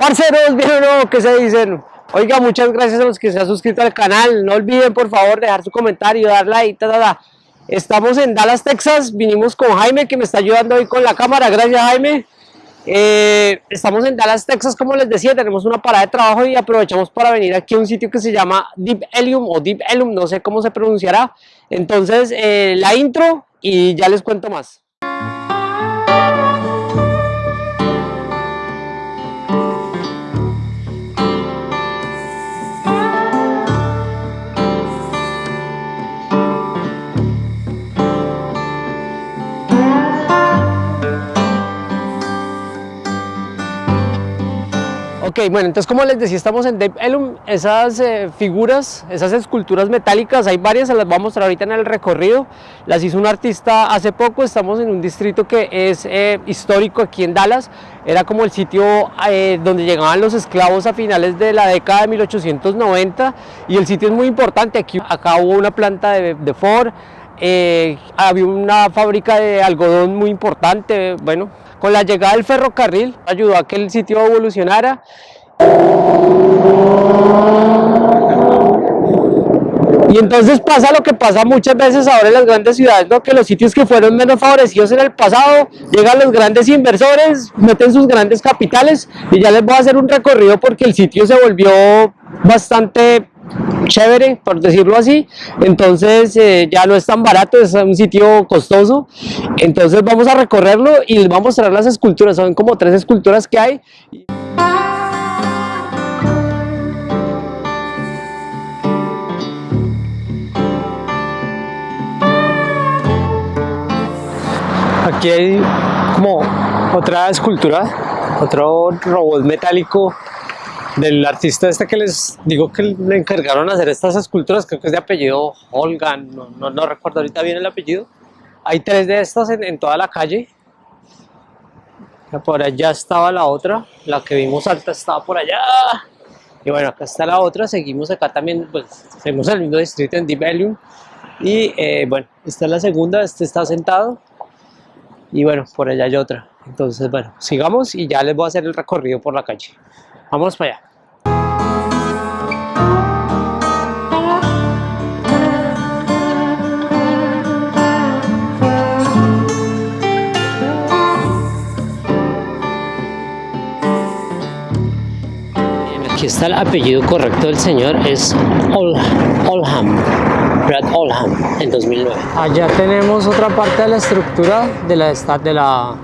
Parceros, bien o no, ¿qué se dicen? Oiga, muchas gracias a los que se han suscrito al canal. No olviden, por favor, dejar su comentario, dar like, ta, ta, ta. Estamos en Dallas, Texas. Vinimos con Jaime, que me está ayudando hoy con la cámara. Gracias, Jaime. Eh, estamos en Dallas, Texas, como les decía, tenemos una parada de trabajo y aprovechamos para venir aquí a un sitio que se llama Deep Ellum o Deep Ellum, no sé cómo se pronunciará. Entonces, eh, la intro y ya les cuento más. Bueno, entonces como les decía, estamos en Ellum, esas eh, figuras, esas esculturas metálicas, hay varias, se las voy a mostrar ahorita en el recorrido, las hizo un artista hace poco, estamos en un distrito que es eh, histórico aquí en Dallas, era como el sitio eh, donde llegaban los esclavos a finales de la década de 1890 y el sitio es muy importante, aquí acá hubo una planta de, de Ford, había una fábrica de algodón muy importante, bueno, con la llegada del ferrocarril ayudó a que el sitio evolucionara. Y entonces pasa lo que pasa muchas veces ahora en las grandes ciudades, ¿no? que los sitios que fueron menos favorecidos en el pasado, llegan los grandes inversores, meten sus grandes capitales y ya les voy a hacer un recorrido porque el sitio se volvió bastante chévere, por decirlo así, entonces eh, ya no es tan barato, es un sitio costoso, entonces vamos a recorrerlo y les voy a mostrar las esculturas, son como tres esculturas que hay. Aquí hay como otra escultura, otro robot metálico del artista este que les digo que le encargaron hacer estas esculturas, creo que es de apellido Holgan, no, no, recuerdo ahorita bien el apellido. Hay tres de estas en, toda la calle. Por allá estaba la otra, la que vimos alta estaba por allá. Y bueno, acá está la otra, seguimos acá también, pues seguimos el mismo distrito en Deep Ellum. Y eh, bueno, esta es la segunda, este está sentado. Y bueno, por allá hay otra. Entonces, bueno, sigamos y ya les voy a hacer el recorrido por la calle. Vamos para allá. Aquí está el apellido correcto del señor, es Olham, Brad Olham, en 2009. Allá tenemos otra parte de la estructura de la, de la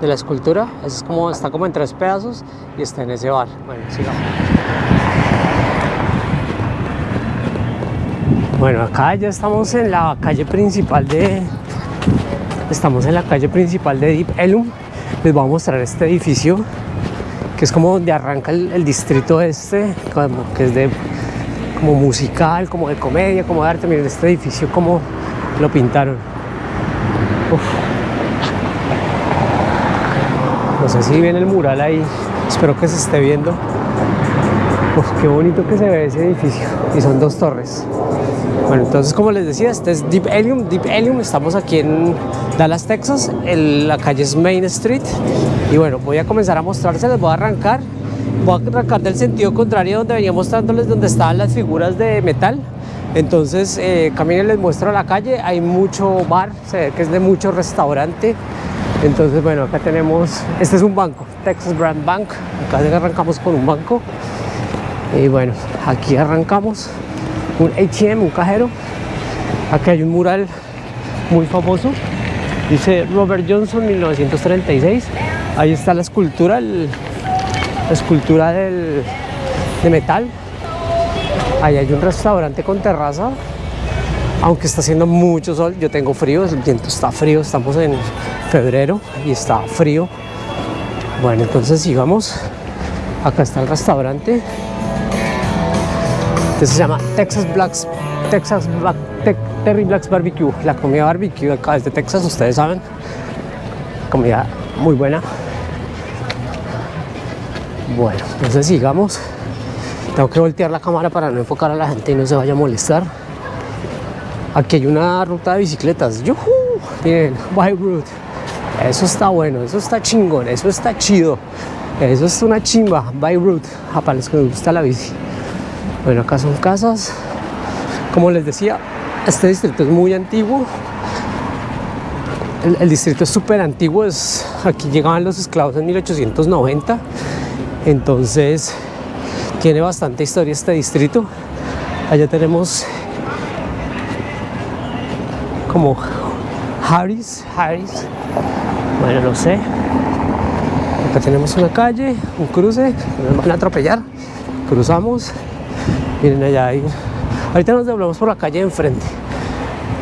de la escultura. Es como, está como en tres pedazos y está en ese bar. Bueno, sigamos. Bueno, acá ya estamos en la calle principal de... Estamos en la calle principal de Deep Ellum. Les voy a mostrar este edificio que es como donde arranca el, distrito este, como que es de como musical, como de comedia, como de arte. Miren este edificio como lo pintaron. Sé si viene el mural ahí, espero que se esté viendo. Uf, qué bonito que se ve ese edificio. Y son dos torres. Bueno, entonces como les decía, este es Deep Ellum. Deep Ellum, estamos aquí en Dallas, Texas. la calle es Main Street. Y bueno, voy a comenzar a mostrárselas, voy a arrancar. Voy a arrancar del sentido contrario donde venía mostrándoles donde estaban las figuras de metal. Entonces, eh, caminen, les muestro la calle. Hay mucho bar, se ve que es de mucho restaurante. Entonces, bueno, acá tenemos, este es un banco, Texas Brand Bank, acá arrancamos con un banco. Y bueno, aquí arrancamos un ATM, un cajero. Aquí hay un mural muy famoso, dice Robert Johnson 1936. Ahí está la escultura, la escultura del, de metal. Ahí hay un restaurante con terraza, aunque está haciendo mucho sol, yo tengo frío, el viento está frío, estamos en febrero y está frío. Bueno, entonces sigamos. Acá está el restaurante. Este se llama Texas Blacks, Texas Black, Terry Blacks Barbecue. La comida barbecue acá es de Texas, ustedes saben. Comida muy buena. Bueno, entonces sigamos. Tengo que voltear la cámara para no enfocar a la gente y no se vaya a molestar. Aquí hay una ruta de bicicletas. ¡Yuhu! Miren, bike route. Eso está bueno, eso está chingón, eso está chido. Eso es una chimba, by route, para los que les gusta la bici. Bueno, acá son casas. Como les decía, este distrito es muy antiguo. El, distrito es súper antiguo. Aquí llegaban los esclavos en 1890. Entonces, tiene bastante historia este distrito. Allá tenemos como Harris, Harris. Bueno, no sé. Acá tenemos una calle, un cruce, nos van a atropellar. Cruzamos. Miren allá hay. Ahorita nos doblamos por la calle de enfrente.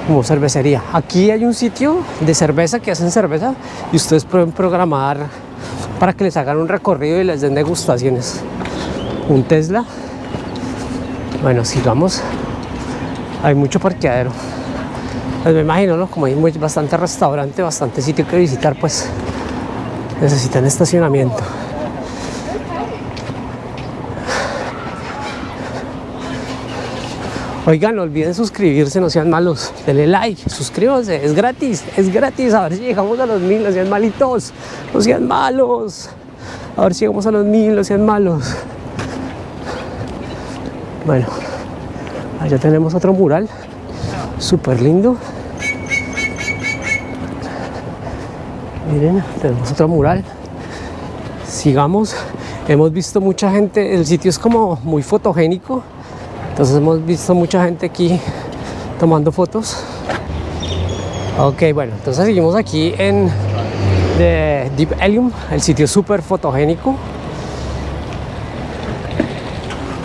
Como cervecería. Aquí hay un sitio de cerveza que hacen cerveza y ustedes pueden programar para que les hagan un recorrido y les den degustaciones. Un Tesla. Bueno, sigamos. Hay mucho parqueadero. Pues me imagino, ¿no? Como hay bastante restaurante, bastante sitio que visitar, pues necesitan estacionamiento. Oigan, no olviden suscribirse, no sean malos. Denle like, suscríbanse, es gratis, es gratis. A ver si llegamos a los mil, no sean malitos, no sean malos. A ver si llegamos a los mil, no sean malos. Bueno, allá tenemos otro mural, súper lindo. Miren, tenemos otro mural. Sigamos. Hemos visto mucha gente, el sitio es como muy fotogénico. Entonces hemos visto mucha gente aquí tomando fotos. Ok, bueno, entonces seguimos aquí en Deep Helium, el sitio súper fotogénico.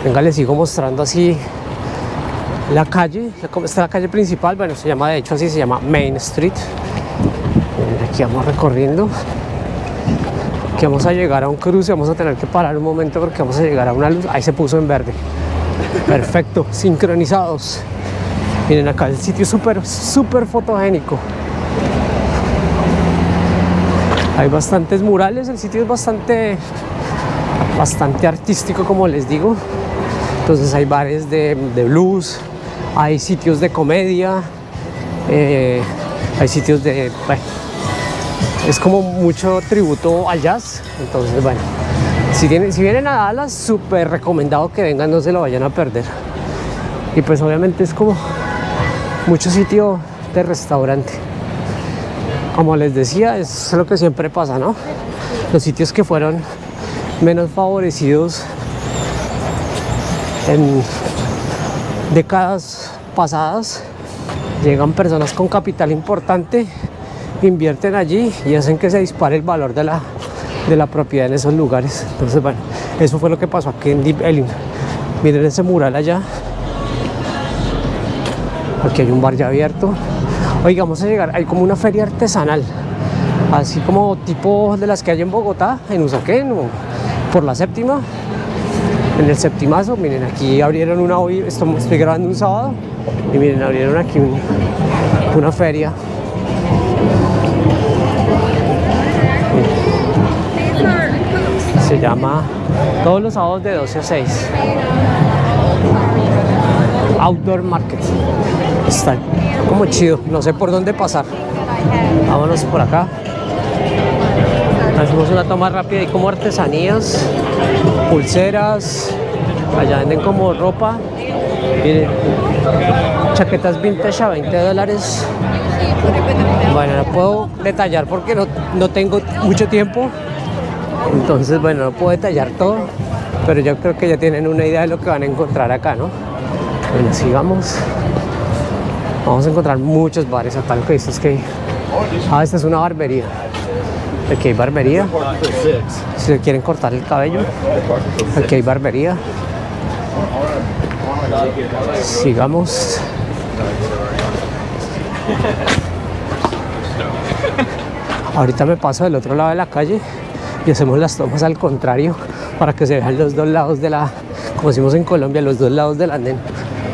Venga, les sigo mostrando así la calle, esta es la calle principal, bueno, se llama, de hecho así se llama Main Street. Aquí vamos recorriendo. Aquí vamos a llegar a un cruce, vamos a tener que parar un momento porque vamos a llegar a una luz. Ahí se puso en verde. Perfecto, sincronizados. Miren acá el sitio súper, súper fotogénico. Hay bastantes murales, el sitio es bastante, bastante artístico como les digo. Entonces hay bares de, de blues, hay sitios de comedia, eh, hay sitios de... Bueno, es como mucho tributo al jazz. Entonces, bueno, si, tienen, si vienen a Dallas, súper recomendado que vengan, no se lo vayan a perder. Y pues obviamente es como mucho sitio de restaurante. Como les decía, es lo que siempre pasa, ¿no? Los sitios que fueron menos favorecidos en décadas pasadas, llegan personas con capital importante invierten allí y hacen que se dispare el valor de la, de la propiedad en esos lugares. Entonces, bueno, eso fue lo que pasó aquí en Deep. Miren ese mural allá. Aquí hay un bar ya abierto. Oiga, vamos a llegar, hay como una feria artesanal, así como tipo de las que hay en Bogotá, en Usaquén, o por la séptima, en el septimazo. Miren, aquí abrieron una hoy, estoy, grabando un sábado, y miren, abrieron aquí una feria. Se llama todos los sábados de 12 a 6 Outdoor Market. Está como chido, no sé por dónde pasar. Vámonos por acá hacemos una toma rápida y como artesanías pulseras allá venden como ropa miren chaquetas vintage a 20 dólares bueno no puedo detallar porque no, no tengo mucho tiempo entonces, bueno, no puedo detallar todo, pero yo creo que ya tienen una idea de lo que van a encontrar acá, ¿no? Bueno, sigamos. Vamos a encontrar muchos bares acá. Lo que dice es que... Ah, esta es una barbería. Aquí hay barbería. Si quieren cortar el cabello, aquí hay barbería. Sigamos. Ahorita me paso del otro lado de la calle y hacemos las tomas al contrario para que se vean los dos lados de la, como decimos en Colombia, los dos lados del andén,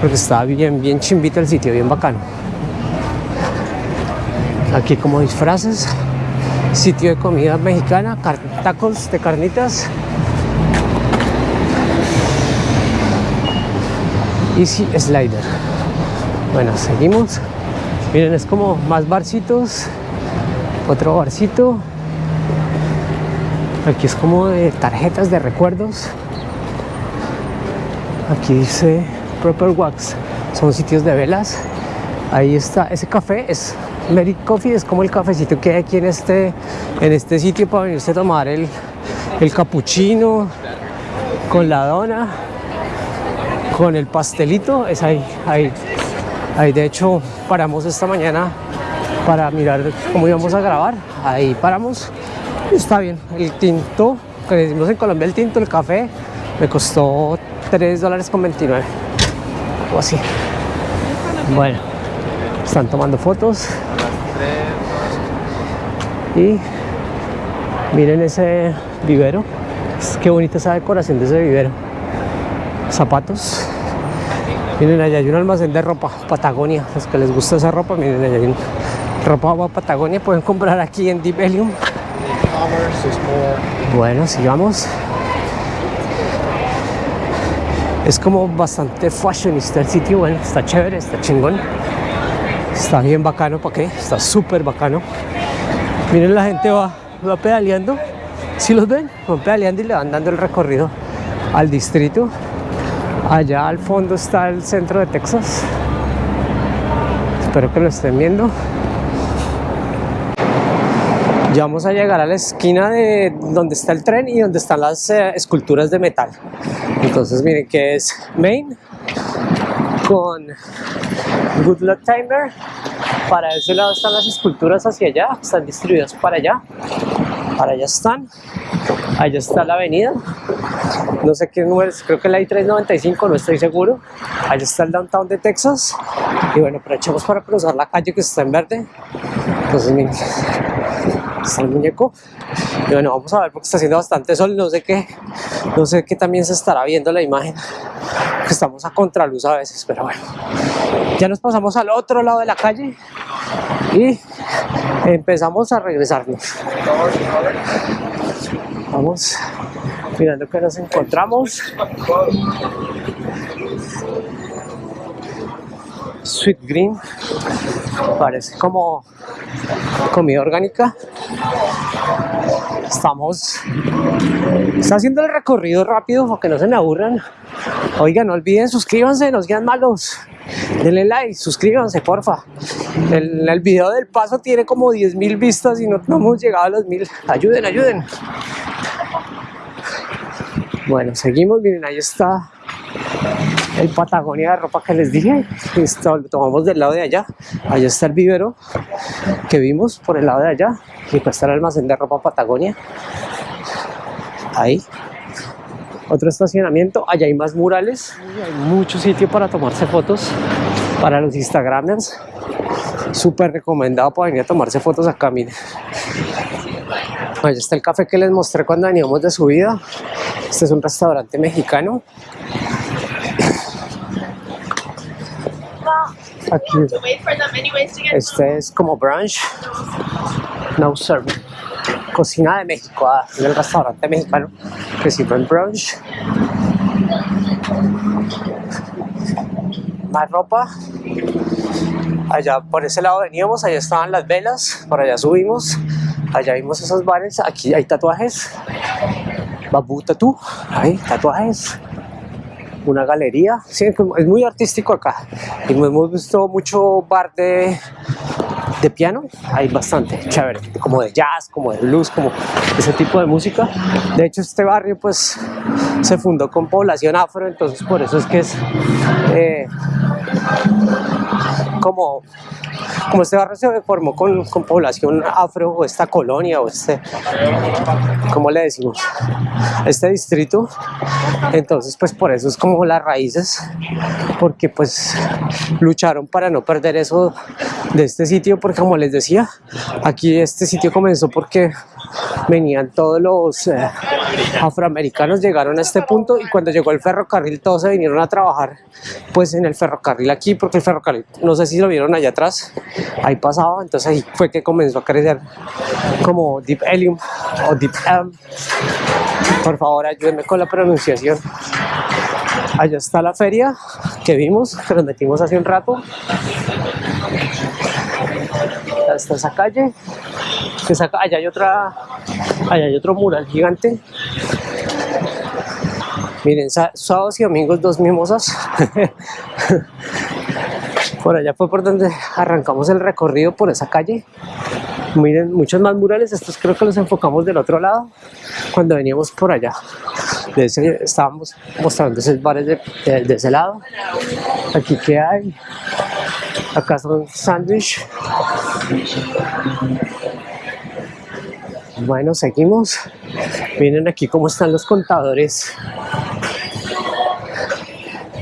porque está bien, bien chimbito el sitio, bien bacano. Aquí como disfraces, sitio de comida mexicana, tacos de carnitas. Easy Slider. Bueno, seguimos. Miren, es como más barcitos. Otro barcito Aquí es como de tarjetas de recuerdos. Aquí dice Proper Wax. Son sitios de velas. Ahí está. Ese café es Merit Coffee. Es como el cafecito que hay aquí en este, en este sitio para venirse a tomar el, el capuchino con la dona, con el pastelito. Es ahí, ahí. Ahí de hecho paramos esta mañana para mirar cómo íbamos a grabar. Ahí paramos. Está bien. El tinto, que decimos en Colombia el tinto, el café, me costó 3 dólares con 29. O así. Bueno, están tomando fotos. Miren ese vivero. Qué bonita esa decoración de ese vivero. Zapatos. Miren, allá hay un almacén de ropa, Patagonia. Los que les gusta esa ropa, miren, allá hay un ropa Patagonia. Pueden comprar aquí en Deep Elysium. Bueno, sigamos. Es como bastante fashionista el sitio, bueno, está chévere, está chingón. Está bien bacano, ¿para qué? Está súper bacano. Miren, la gente va, va pedaleando. Si los ven, van pedaleando y le van dando el recorrido al distrito. Allá al fondo está el centro de Texas. Espero que lo estén viendo. Ya vamos a llegar a la esquina de donde está el tren y donde están las eh, esculturas de metal. Entonces miren que es Main con Good Luck Timer. Para ese lado están las esculturas hacia allá, están distribuidas para allá. Para allá están. Allá está la avenida. No sé qué número es, creo que la I-395, no estoy seguro. Allá está el downtown de Texas. Y bueno, aprovechamos para cruzar la calle que está en verde. Entonces miren, está el muñeco. Y bueno, vamos a ver porque está haciendo bastante sol. No sé qué, no sé qué también se estará viendo la imagen. Estamos a contraluz a veces, pero bueno. Ya nos pasamos al otro lado de la calle y empezamos a regresarnos. Vamos mirando que nos encontramos. Sweet Green parece como comida orgánica estamos está haciendo el recorrido rápido para que no se aburran. Oigan no olviden suscríbanse nos quedan malos. Denle like suscríbanse porfa. El, el video del paso tiene como 10 mil vistas y no, no hemos llegado a los mil. Ayuden ayuden. Bueno seguimos miren ahí está el Patagonia de ropa que les dije, esto tomamos del lado de allá, allá está el vivero que vimos por el lado de allá, y pues está el almacén de ropa Patagonia, ahí, otro estacionamiento, allá hay más murales, hay mucho sitio para tomarse fotos para los instagramers, súper recomendado para venir a tomarse fotos acá, miren. Allá está el café que les mostré cuando veníamos de subida. Este es un restaurante mexicano. Aquí. Este es como brunch. No serving. Cocina de México, ah, en el restaurante mexicano que sirven brunch. Más ropa. Allá por ese lado veníamos, allá estaban las velas, por allá subimos. Allá vimos esos bares, aquí hay tatuajes. Babu Tatu, hay tatuajes una galería. Sí, es muy artístico acá. Y hemos visto mucho bar de, de piano, hay bastante chévere, como de jazz, como de blues, como ese tipo de música. De hecho, este barrio pues se fundó con población afro, entonces por eso es que es eh, como como este barrio se formó con, población afro o esta colonia o este, ¿cómo le decimos? Este distrito, entonces pues por eso es como las raíces, porque pues lucharon para no perder eso de este sitio, porque como les decía, aquí este sitio comenzó porque venían todos los eh, afroamericanos llegaron a este punto y cuando llegó el ferrocarril todos se vinieron a trabajar pues en el ferrocarril aquí porque el ferrocarril no sé si lo vieron allá atrás ahí pasaba entonces ahí fue que comenzó a crecer como Deep Helium o Deep Elm. Por favor ayúdenme con la pronunciación. Allá está la feria que vimos que nos metimos hace un rato. Está esa calle allá hay otra Allá hay otro mural gigante. Miren, sábados y domingos dos mimosas. por allá fue por donde arrancamos el recorrido por esa calle. Miren, muchos más murales, estos creo que los enfocamos del otro lado cuando veníamos por allá. De estábamos mostrando esos bares de, de ese lado. Aquí que hay, acá son sándwich. Bueno, seguimos. Miren aquí cómo están los contadores.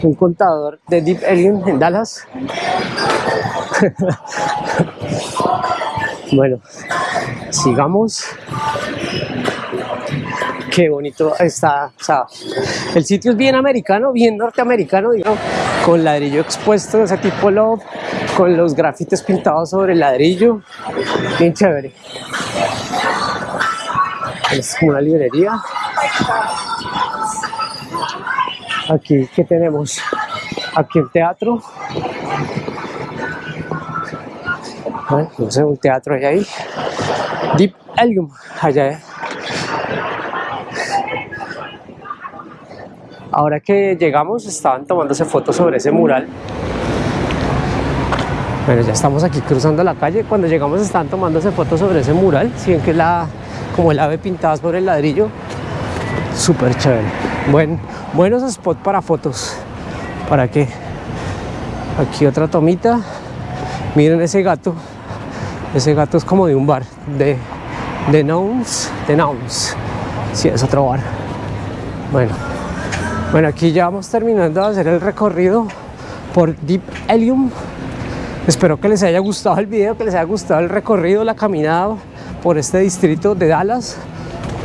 Un contador de Deep Alien en Dallas. bueno, sigamos. Qué bonito está, o sea, el sitio es bien americano, bien norteamericano, digamos, con ladrillo expuesto, ese tipo love, con los grafites pintados sobre el ladrillo, bien chévere. Es como una librería. Aquí, ¿qué tenemos? Aquí el teatro. no sé, un teatro allá ahí. Deep Helium, allá. Ahora que llegamos, estaban tomándose fotos sobre ese mural. Bueno, ya estamos aquí cruzando la calle. Cuando llegamos estaban tomándose fotos sobre ese mural. Si ven que la, como el ave pintada sobre el ladrillo. Súper chévere. Buen, buenos spots para fotos. ¿Para qué? Aquí otra tomita. Miren ese gato. Ese gato es como de un bar. De, de Nouns. De Nouns. Sí, es otro bar. Bueno. Bueno, aquí ya vamos terminando de hacer el recorrido por Deep Helium. Espero que les haya gustado el video, que les haya gustado el recorrido, la caminada por este distrito de Dallas.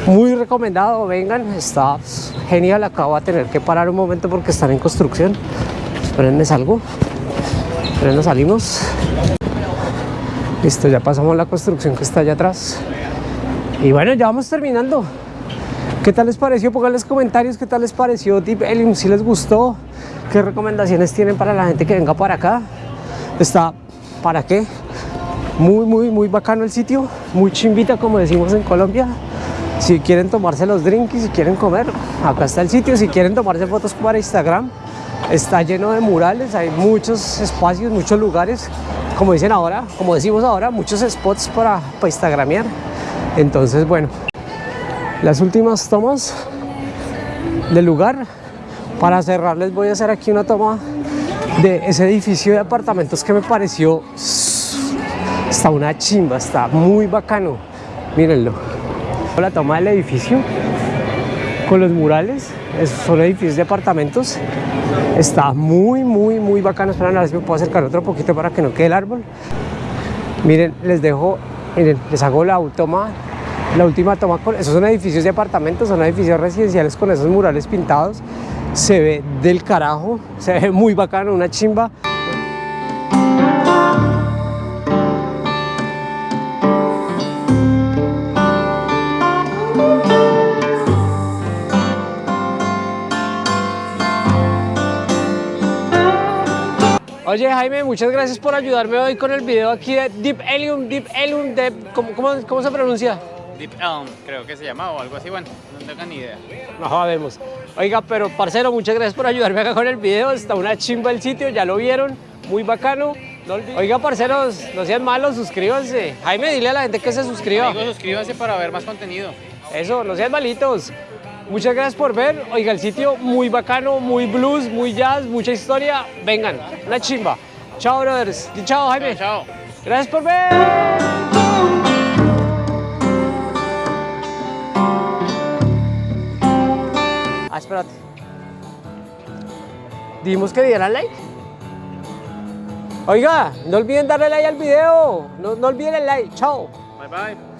Muy recomendado, vengan, está genial. Acabo de tener que parar un momento porque están en construcción. Espérenme salgo. Espérenme salimos. Listo, ya pasamos la construcción que está allá atrás. Y bueno, ya vamos terminando. ¿Qué tal les pareció? Pónganles comentarios qué tal les pareció Deep Helium, si les gustó, qué recomendaciones tienen para la gente que venga para acá. Está, ¿para qué? Muy, muy, muy bacano el sitio, muy chimbita como decimos en Colombia. Si quieren tomarse los drinks, si quieren comer, acá está el sitio. Si quieren tomarse fotos para Instagram, está lleno de murales, hay muchos espacios, muchos lugares, como dicen ahora, como decimos ahora, muchos spots para, para instagramear. Entonces, bueno, las últimas tomas del lugar. Para cerrar les voy a hacer aquí una toma de ese edificio de apartamentos que me pareció está una chimba, está muy bacano. Mírenlo. La toma del edificio con los murales, son edificios de apartamentos. Está muy, muy, muy bacano. Esperen a ver si me puedo acercar otro poquito para que no quede el árbol. Miren, les dejo, miren, les hago la toma la última toma, con, esos son edificios de apartamentos, son edificios residenciales con esos murales pintados. Se ve del carajo, se ve muy bacano, una chimba. Oye Jaime, muchas gracias por ayudarme hoy con el video aquí de Deep Helium, Deep Helium, ¿cómo, cómo se pronuncia? Deep Elm, creo que se llamaba o algo así, bueno, no tengo ni idea. No sabemos. Oiga, pero parcero, muchas gracias por ayudarme acá con el video, está una chimba el sitio, ya lo vieron, muy bacano. Oiga, parceros, no sean malos, suscríbanse. Jaime, dile a la gente que se suscriba. Amigo, suscríbanse para ver más contenido. Eso, no sean malitos. Muchas gracias por ver. Oiga, el sitio muy bacano, muy blues, muy jazz, mucha historia. Vengan, una chimba. Chao, brothers. chao, Jaime. chao. Gracias por ver. Ah, espérate. Dijimos que dieran like. Oiga, no olviden darle like al video. No, no olviden el like. Chao. Bye bye.